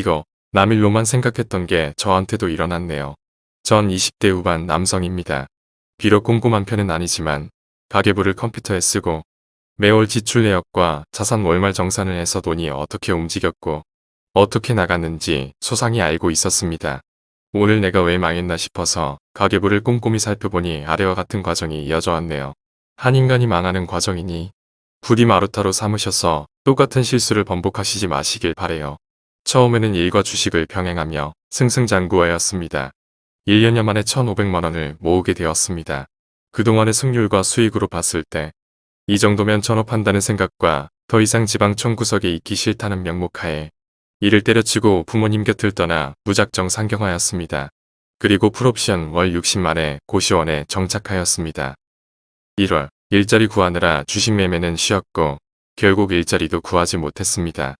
이거 남일로만 생각했던 게 저한테도 일어났네요. 전 20대 후반 남성입니다. 비록 꼼꼼한 편은 아니지만 가계부를 컴퓨터에 쓰고 매월 지출 내역과 자산 월말 정산을 해서 돈이 어떻게 움직였고 어떻게 나갔는지 소상히 알고 있었습니다. 오늘 내가 왜 망했나 싶어서 가계부를 꼼꼼히 살펴보니 아래와 같은 과정이 이어져 왔네요. 한 인간이 망하는 과정이니 부디 마루타로 삼으셔서 똑같은 실수를 번복하시지 마시길 바래요. 처음에는 일과 주식을 병행하며 승승장구하였습니다. 1년여 만에 1,500만원을 모으게 되었습니다. 그동안의 승률과 수익으로 봤을 때 이 정도면 전업한다는 생각과 더 이상 지방 청 구석에 있기 싫다는 명목하에 이를 때려치고 부모님 곁을 떠나 무작정 상경하였습니다. 그리고 풀옵션 월 60만에 고시원에 정착하였습니다. 1월 일자리 구하느라 주식 매매는 쉬었고 결국 일자리도 구하지 못했습니다.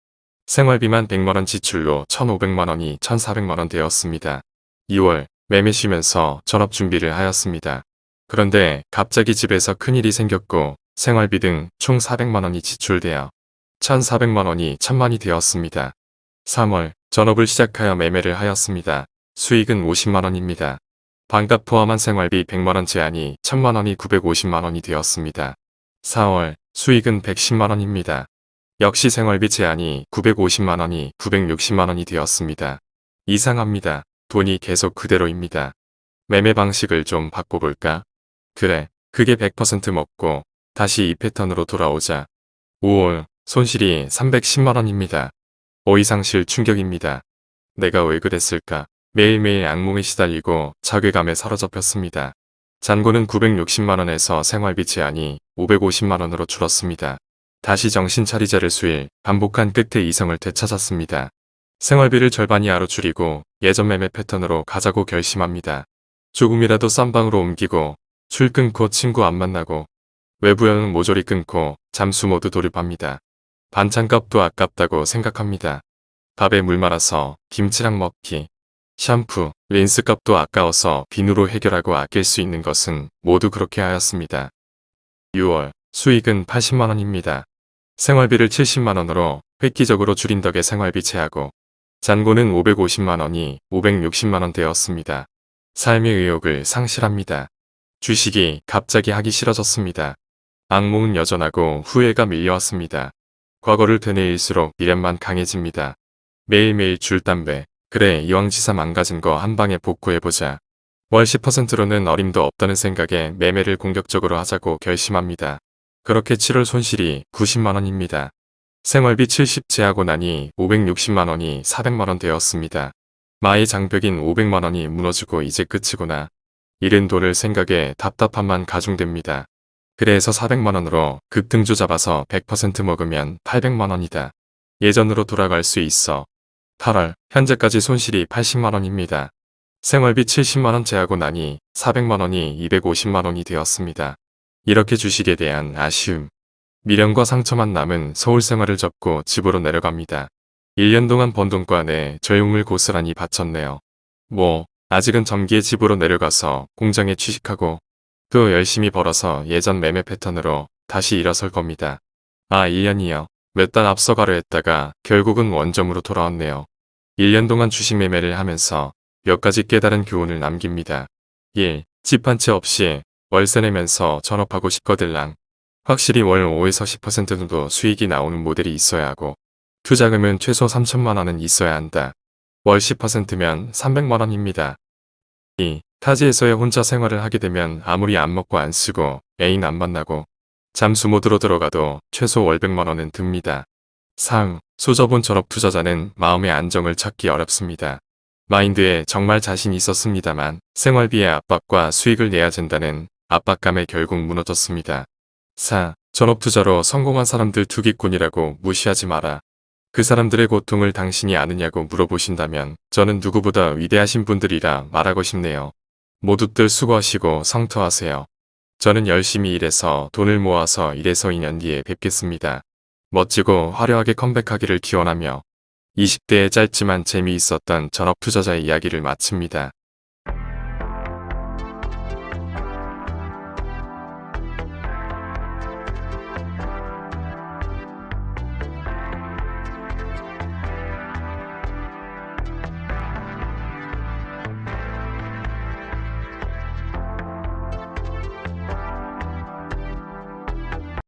생활비만 100만원 지출로 1,500만원이 1,400만원 되었습니다. 2월 매매 쉬면서 전업 준비를 하였습니다. 그런데 갑자기 집에서 큰일이 생겼고 생활비 등 총 400만원이 지출되어 1,400만원이 1,000만이 되었습니다. 3월 전업을 시작하여 매매를 하였습니다. 수익은 50만원입니다. 반값 포함한 생활비 100만원 제한이 1000만원이 950만원이 되었습니다. 4월 수익은 110만원입니다. 역시 생활비 제한이 950만원이 960만원이 되었습니다. 이상합니다. 돈이 계속 그대로입니다. 매매 방식을 좀 바꿔볼까? 그래, 그게 100% 먹고 다시 이 패턴으로 돌아오자. 5월 손실이 310만원입니다. 어이상실 충격입니다. 내가 왜 그랬을까? 매일매일 악몽에 시달리고 자괴감에 사로잡혔습니다. 잔고는 960만원에서 생활비 제한이 550만원으로 줄었습니다. 다시 정신 차리자를 수일 반복한 끝에 이성을 되찾았습니다. 생활비를 절반 이 하로 줄이고 예전 매매 패턴으로 가자고 결심합니다. 조금이라도 싼 방으로 옮기고 술 끊고 친구 안 만나고 외부 여행 모조리 끊고 잠수 모두 돌입합니다. 반찬값도 아깝다고 생각합니다. 밥에 물 말아서 김치랑 먹기, 샴푸, 린스 값도 아까워서 비누로 해결하고 아낄 수 있는 것은 모두 그렇게 하였습니다. 6월 수익은 80만원입니다. 생활비를 70만원으로 획기적으로 줄인 덕에 생활비 제하고 잔고는 550만원이 560만원 되었습니다. 삶의 의욕을 상실합니다. 주식이 갑자기 하기 싫어졌습니다. 악몽은 여전하고 후회가 밀려왔습니다. 과거를 되뇌일수록 미련만 강해집니다. 매일매일 줄 담배, 그래 이왕지사 망가진 거 한방에 복구해보자. 월 10%로는 어림도 없다는 생각에 매매를 공격적으로 하자고 결심합니다. 그렇게 7월 손실이 90만원입니다. 생활비 70 제하고 나니 560만원이 400만원 되었습니다. 마의 장벽인 500만원이 무너지고 이제 끝이구나. 잃은 돈을 생각에 답답함만 가중됩니다. 그래서 400만원으로 급등주 잡아서 100% 먹으면 800만원이다. 예전으로 돌아갈 수 있어. 8월 현재까지 손실이 80만원입니다. 생활비 70만원 제하고 나니 400만원이 250만원이 되었습니다. 이렇게 주식에 대한 아쉬움, 미련과 상처만 남은 서울 생활을 접고 집으로 내려갑니다. 1년 동안 번 돈과 내 조용을 고스란히 바쳤네요. 뭐 아직은 점기에 집으로 내려가서 공장에 취직하고 또 열심히 벌어서 예전 매매 패턴으로 다시 일어설 겁니다. 아 1년이요. 몇달 앞서가려 했다가 결국은 원점으로 돌아왔네요. 1년 동안 주식 매매를 하면서 몇 가지 깨달은 교훈을 남깁니다. 1. 집 한 채 없이 월세 내면서 전업하고 싶거들랑 확실히 월 5에서 10% 정도 수익이 나오는 모델이 있어야 하고 투자금은 최소 3천만 원은 있어야 한다. 월 10%면 300만 원입니다. 2. 타지에서의 혼자 생활을 하게 되면 아무리 안 먹고 안 쓰고 애인 안 만나고 잠수 모드로 들어가도 최소 월 100만 원은 듭니다. 3. 소저본 전업 투자자는 마음의 안정을 찾기 어렵습니다. 마인드에 정말 자신이 있었습니다만 생활비의 압박과 수익을 내야 된다는 압박감에 결국 무너졌습니다. 4. 전업투자로 성공한 사람들 투기꾼이라고 무시하지 마라. 그 사람들의 고통을 당신이 아느냐고 물어보신다면 저는 누구보다 위대하신 분들이라 말하고 싶네요. 모두들 수고하시고 성투하세요. 저는 열심히 일해서 돈을 모아서 이래서 2년 뒤에 뵙겠습니다. 멋지고 화려하게 컴백하기를 기원하며 20대의 짧지만 재미있었던 전업 투자자의 이야기를 마칩니다.